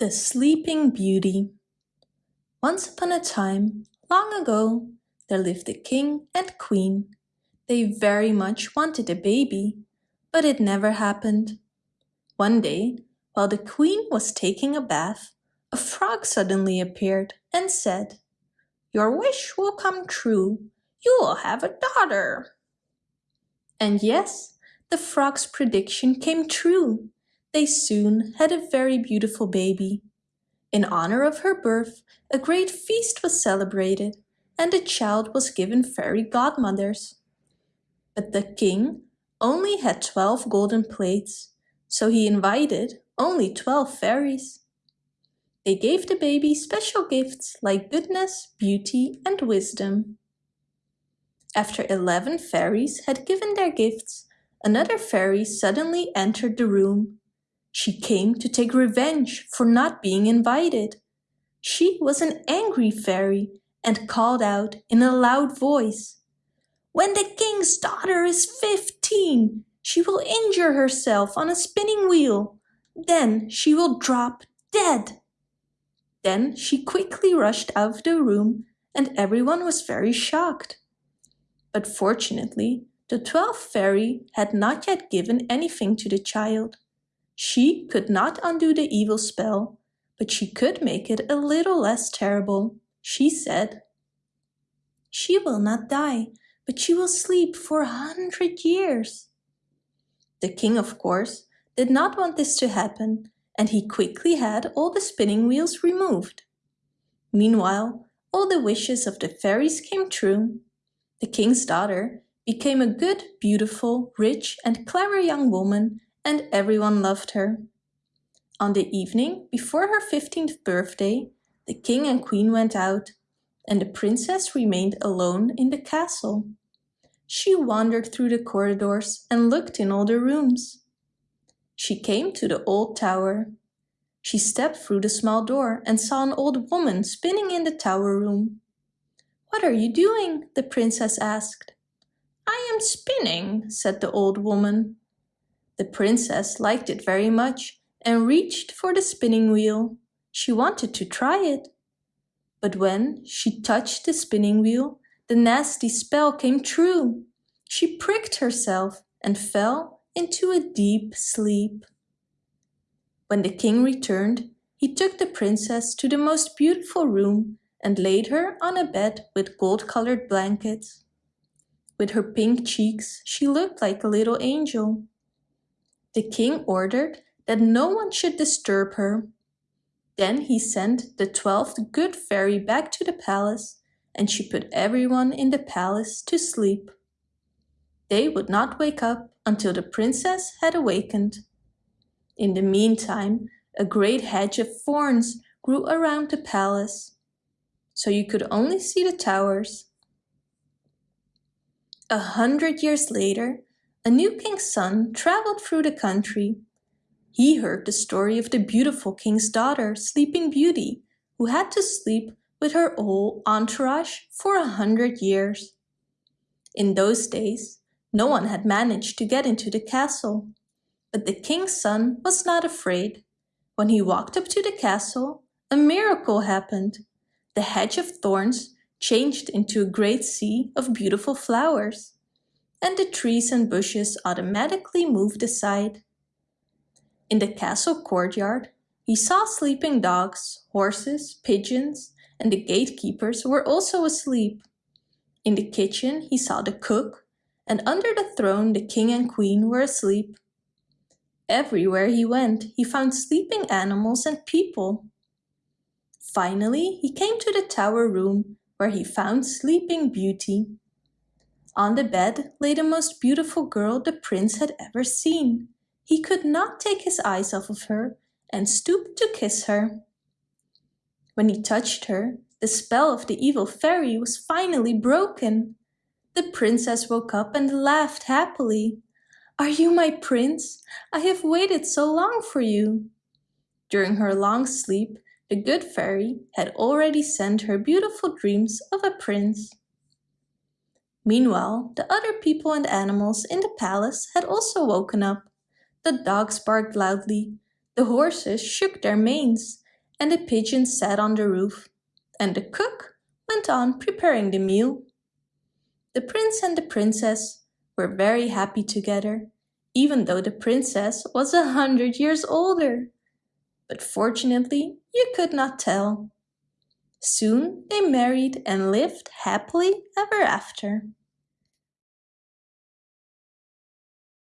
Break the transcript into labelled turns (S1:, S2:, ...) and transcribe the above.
S1: The Sleeping Beauty Once upon a time, long ago, there lived a king and queen. They very much wanted a baby, but it never happened. One day, while the queen was taking a bath, a frog suddenly appeared and said, Your wish will come true. You will have a daughter. And yes, the frog's prediction came true they soon had a very beautiful baby. In honor of her birth, a great feast was celebrated and the child was given fairy godmothers. But the king only had 12 golden plates, so he invited only 12 fairies. They gave the baby special gifts like goodness, beauty and wisdom. After 11 fairies had given their gifts, another fairy suddenly entered the room she came to take revenge for not being invited. She was an angry fairy and called out in a loud voice, When the king's daughter is fifteen, she will injure herself on a spinning wheel. Then she will drop dead. Then she quickly rushed out of the room and everyone was very shocked. But fortunately, the twelfth fairy had not yet given anything to the child. She could not undo the evil spell, but she could make it a little less terrible. She said, She will not die, but she will sleep for a hundred years. The king, of course, did not want this to happen, and he quickly had all the spinning wheels removed. Meanwhile, all the wishes of the fairies came true. The king's daughter became a good, beautiful, rich and clever young woman and everyone loved her. On the evening before her 15th birthday, the king and queen went out, and the princess remained alone in the castle. She wandered through the corridors and looked in all the rooms. She came to the old tower. She stepped through the small door and saw an old woman spinning in the tower room. What are you doing? the princess asked. I am spinning, said the old woman. The princess liked it very much and reached for the spinning wheel. She wanted to try it. But when she touched the spinning wheel, the nasty spell came true. She pricked herself and fell into a deep sleep. When the king returned, he took the princess to the most beautiful room and laid her on a bed with gold-colored blankets. With her pink cheeks, she looked like a little angel. The king ordered that no one should disturb her. Then he sent the twelfth good fairy back to the palace and she put everyone in the palace to sleep. They would not wake up until the princess had awakened. In the meantime, a great hedge of thorns grew around the palace, so you could only see the towers. A hundred years later, a new king's son traveled through the country. He heard the story of the beautiful king's daughter, Sleeping Beauty, who had to sleep with her whole entourage for a hundred years. In those days, no one had managed to get into the castle. But the king's son was not afraid. When he walked up to the castle, a miracle happened. The hedge of thorns changed into a great sea of beautiful flowers and the trees and bushes automatically moved aside. In the castle courtyard, he saw sleeping dogs, horses, pigeons, and the gatekeepers were also asleep. In the kitchen, he saw the cook, and under the throne the king and queen were asleep. Everywhere he went, he found sleeping animals and people. Finally, he came to the tower room where he found Sleeping Beauty. On the bed lay the most beautiful girl the prince had ever seen. He could not take his eyes off of her and stooped to kiss her. When he touched her, the spell of the evil fairy was finally broken. The princess woke up and laughed happily. Are you my prince? I have waited so long for you. During her long sleep, the good fairy had already sent her beautiful dreams of a prince. Meanwhile, the other people and animals in the palace had also woken up. The dogs barked loudly, the horses shook their manes, and the pigeons sat on the roof, and the cook went on preparing the meal. The prince and the princess were very happy together, even though the princess was a hundred years older. But fortunately, you could not tell. Soon they married and lived happily ever after.